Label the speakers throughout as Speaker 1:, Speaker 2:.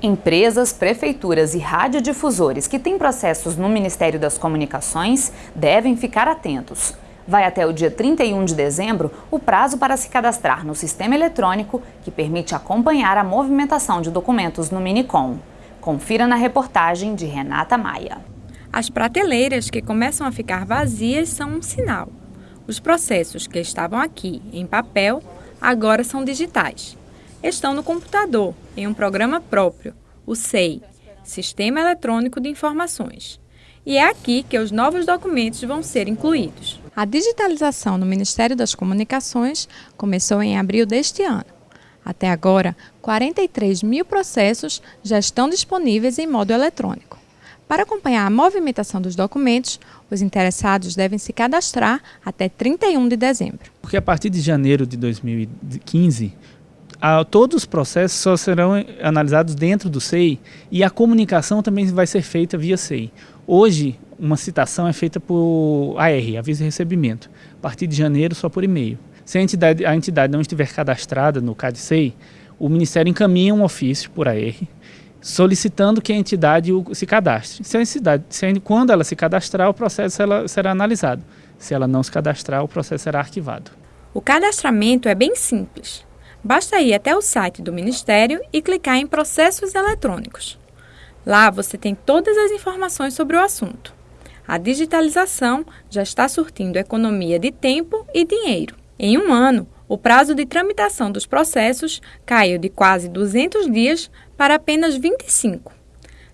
Speaker 1: Empresas, prefeituras e radiodifusores que têm processos no Ministério das Comunicações devem ficar atentos. Vai até o dia 31 de dezembro o prazo para se cadastrar no sistema eletrônico que permite acompanhar a movimentação de documentos no Minicom. Confira na reportagem de Renata Maia.
Speaker 2: As prateleiras que começam a ficar vazias são um sinal. Os processos que estavam aqui em papel agora são digitais estão no computador, em um programa próprio, o SEI, Sistema Eletrônico de Informações. E é aqui que os novos documentos vão ser incluídos. A digitalização no Ministério das Comunicações começou em abril deste ano. Até agora, 43 mil processos já estão disponíveis em modo eletrônico. Para acompanhar a movimentação dos documentos, os interessados devem se cadastrar até 31 de dezembro.
Speaker 3: Porque a partir de janeiro de 2015, a, todos os processos só serão analisados dentro do SEI e a comunicação também vai ser feita via SEI. Hoje, uma citação é feita por AR, aviso de recebimento. A partir de janeiro, só por e-mail. Se a entidade, a entidade não estiver cadastrada no CAD-SEI, o Ministério encaminha um ofício por AR solicitando que a entidade se cadastre. Se a entidade, se, quando ela se cadastrar, o processo ela, será analisado. Se ela não se cadastrar, o processo será arquivado.
Speaker 2: O cadastramento é bem simples. Basta ir até o site do Ministério e clicar em Processos Eletrônicos. Lá você tem todas as informações sobre o assunto. A digitalização já está surtindo economia de tempo e dinheiro. Em um ano, o prazo de tramitação dos processos caiu de quase 200 dias para apenas 25.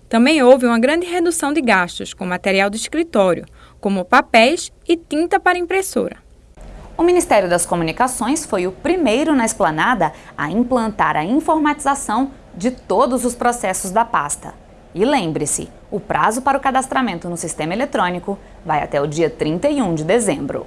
Speaker 2: Também houve uma grande redução de gastos com material de escritório, como papéis e tinta para impressora.
Speaker 1: O Ministério das Comunicações foi o primeiro na esplanada a implantar a informatização de todos os processos da pasta. E lembre-se, o prazo para o cadastramento no sistema eletrônico vai até o dia 31 de dezembro.